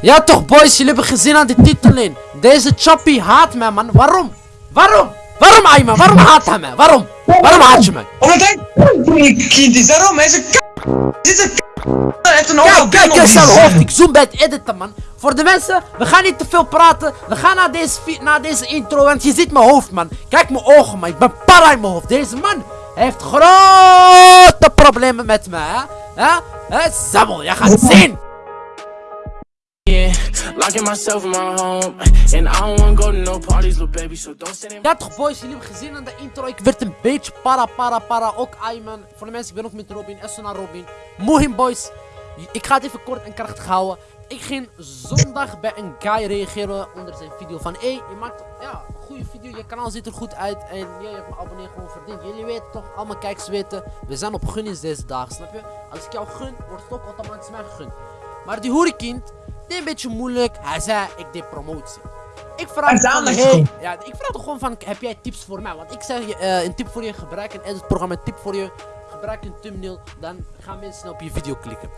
Ja toch boys, jullie hebben gezien aan de titel in. Deze Choppy haat mij man. Waarom? Waarom? Waarom Ayman? Waarom haat hij mij? Waarom? Waarom haat je mij? Omdat hij kind is, daarom. Hij is een k. Hij is een k. Hij heeft een Kijk, kijk eens zijn hoofd. Ik zoom bij het editen man. Voor de mensen, we gaan niet te veel praten. We gaan naar deze, naar deze intro, want je ziet mijn hoofd man. Kijk mijn ogen man, ik ben para in mijn hoofd. Deze man heeft grote problemen met mij hè. Hè? Jij gaat zien. Locking myself in my home, and I don't wanna go to no parties, little baby. So don't in Ja toch boys, jullie hebben gezien aan de intro, ik werd een beetje para para para, ook Ayman. Voor de mensen, ik ben ook met Robin, naar Robin. Mohim boys, ik ga het even kort en krachtig houden. Ik ging zondag bij een guy reageren onder zijn video van Hé, je maakt ja, een goede video, je kanaal ziet er goed uit en ja, je hebt mijn abonnee gewoon verdiend. Jullie weten toch, allemaal kijkers weten, we zijn op gunnings deze dagen, snap je? Als ik jou gun, wordt het ook automatisch mij gegund. Maar die hoerenkind, deed een beetje moeilijk, hij zei ik deed promotie. Ik vraag hey, gewoon. ja, ik vraag toch gewoon van, heb jij tips voor mij? Want ik zeg je, eh, een tip voor je, gebruik een editprogramma, een tip voor je, gebruik een thumbnail, dan gaan mensen op je video klikken.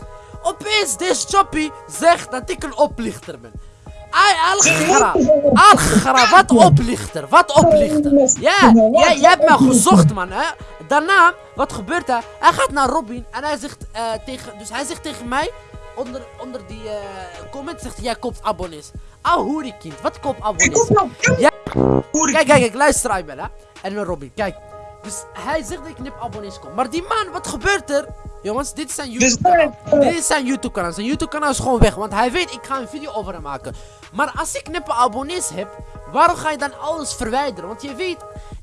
Opeens, deze choppy zegt dat ik een oplichter ben. Ai, Algra, Algra, wat oplichter, wat oplichter. Ja, jij, jij hebt mij gezocht man, hè. Daarna, wat gebeurt er? Hij gaat naar Robin en hij zegt eh, tegen, dus hij zegt tegen mij, onder, onder die eh, comment zegt jij koopt abonnees. Au hoerenkind, wat koopt Ik abonnees? nou. Ja. Kijk, kijk, kijk, luister Ayman, hè. En dan Robin, kijk. Dus hij zegt dat ik nip abonnees kom. Maar die man, wat gebeurt er? Jongens, dit is zijn YouTube kanaal. Dit is zijn YouTube kanaal. Zijn YouTube kanaal is gewoon weg. Want hij weet, ik ga een video over hem maken. Maar als ik nippe abonnees heb, waarom ga je dan alles verwijderen? Want je weet,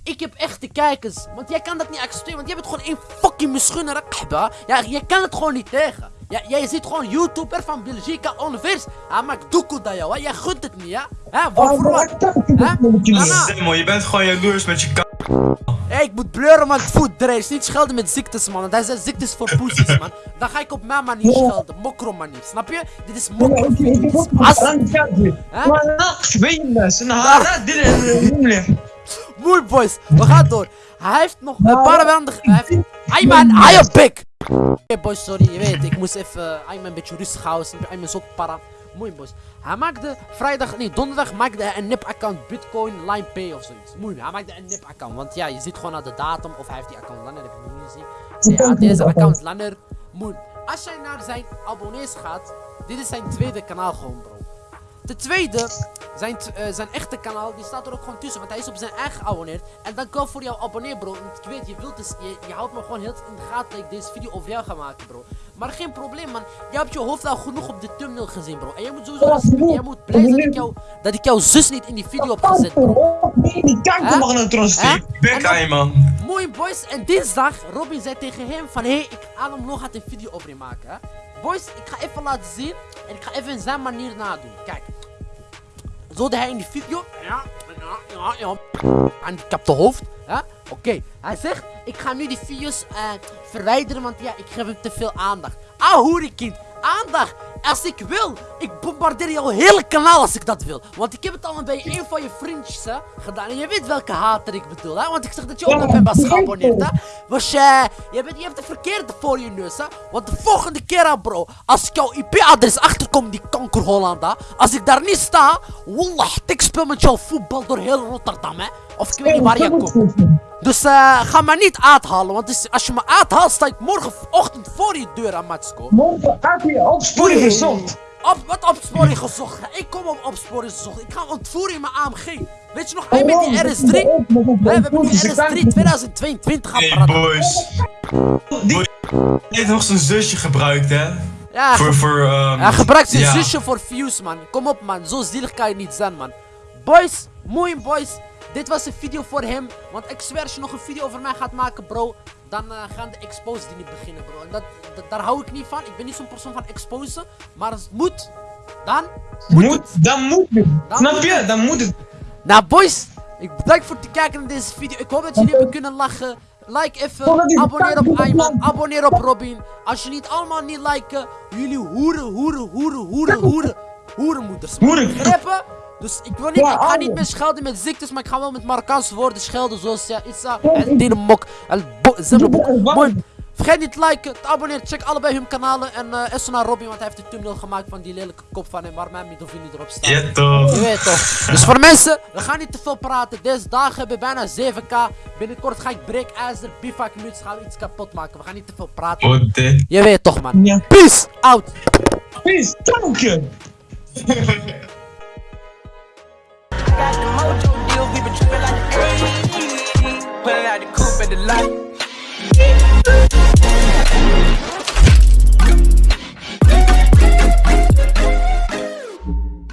ik heb echte kijkers. Want jij kan dat niet accepteren. Want jij bent gewoon één fucking misgunner. kahba. Ja, je kan het gewoon niet tegen. Ja, jij ziet gewoon YouTuber van Belgica Onvers. Hij maakt doekoe dat jou, hè. Jij gunt het niet, ja? Hè, waarvoor wat? Hè? Je bent gewoon jaloers met je Hé, ik moet bleuren, man. Voet drees. Niet schelden met ziektes, man. Hij zegt ziektes voor poesies, man. Dan ga ik op mijn manier schelden. Mokro manier. Snap je? Dit is mokro. Dit is as. Zijn Mooi, boys. We gaan door. Hij heeft nog een paar maanden... Hij heeft... Ayman, hou je bek! Oké, boys, sorry. Je weet, ik moest even Ayman een beetje rustig houden. Ayman ook para. Mooi, boys. Hij maakte vrijdag... Nee, donderdag maakte hij een nip-account Bitcoin Line Pay of zoiets. Mooi, hij maakte een nip-account. Want ja, je ziet gewoon naar de datum of hij heeft die account langer. heb ik nog niet gezien. Ja, deze account langer. Mooi. Als jij naar zijn abonnees gaat... Dit is zijn tweede kanaal gewoon, bro. Ten tweede, zijn, eh, zijn echte kanaal, die staat er ook gewoon tussen, want hij is op zijn eigen geabonneerd. En dan kan voor jouw abonnee, bro. Want ik weet, je wilt dus, je, je houdt me gewoon heel in de gaten dat ik deze video over jou ga maken, bro. Maar geen probleem, man. Je hebt je hoofd al genoeg op de thumbnail gezien, bro. En je moet sowieso, jij moet blij zijn dat ik, jou, dat ik jouw zus niet in die video heb gezet, bro. Die kanker mag Hè? sturen. Bek man. Mooi boys, en dinsdag, Robin zei tegen hem van, hé, hey, ik Adam nog gaat een video over je maken, hè. Boys, ik ga even laten zien en ik ga even in zijn manier nadoen. Kijk. Zo deed hij in die video. Ja, ja, ja, ja. En ik heb de hoofd. hè. Oké, hij zegt, ik ga nu die video's eh, verwijderen, want ja, ik geef hem te veel aandacht. Ah, hoerenkind, aandacht. Als ik wil, ik bombardeer jouw hele kanaal als ik dat wil. Want ik heb het al bij een van je vriendjes hè, gedaan. En je weet welke hater ik bedoel, hè. Want ik zeg dat je ook op hem was geabonneerd, hè. Was je, je, bent, je hebt de verkeerde voor je neus, hè. Want de volgende keer, bro, als ik jouw IP-adres achterkom, die kanker Hollanda. Als ik daar niet sta, wallah, ik speel met jouw voetbal door heel Rotterdam, hè. Of ik weet niet waar je komt. Dus eh, ga me niet uithalen, want als je me uithaalt, sta ik morgenochtend voor je deur aan Matsko. Morgen gaat opsporing gezocht. Op, wat opsporing gezocht? Ik kom op opsporing gezocht. Ik ga ontvoeren in mijn AMG. Weet je nog, hij met die RS3? Hè, we hebben nu RS3 2022 Hey apparaat. boys. Die heeft nog zijn zusje gebruikt, hè? Ja, Voor, voor, ehm... hij gebruikt zijn ja. zusje voor views, man. Kom op, man. Zo zielig kan je niet zijn, man. Boys, mooi boys. Dit was een video voor hem. Want ik zweer, als je nog een video over mij gaat maken, bro. Dan eh, gaan de exposes die niet beginnen, bro. En dat, dat- daar hou ik niet van. Ik ben niet zo'n persoon van exposen. Maar als het moet, dan moet het. dan moet het. Dan Snap moet je? het. Dan moet het. Nou, boys. Ik bedank voor het kijken naar deze video. Ik hoop dat jullie hebben kunnen lachen. Like even, abonneer op Ayman, abonneer op Robin. Als je niet allemaal niet liken, jullie hoeren, hoeren, hoeren, hoeren, hoeren, hoerenmoeders. Hoeren. Begrepen? Dus ik wil niet, ik ga niet meer schelden met ziektes, maar ik ga wel met Marokkaanse woorden schelden zoals ja, Issa, en Dinemok, en? Mooi. Vergeet niet te liken, te abonneren, check allebei hun kanalen. En eh even naar Robin, want hij heeft de thumbnail gemaakt van die lelijke kop van hem waar mijn middelvinger erop staat. Ja toch. Je weet toch. Dus voor mensen, we gaan niet te veel praten. Deze dagen hebben bijna 7k. Binnenkort ga ik breekijzer, bivak muts, gaan we iets kapot maken. We gaan niet te veel praten. Ode. Je weet toch man. Ja. Peace out. Peace, danken! got the mojo deals, we been trippin' like the 80s. Pulling out the coupe at the light.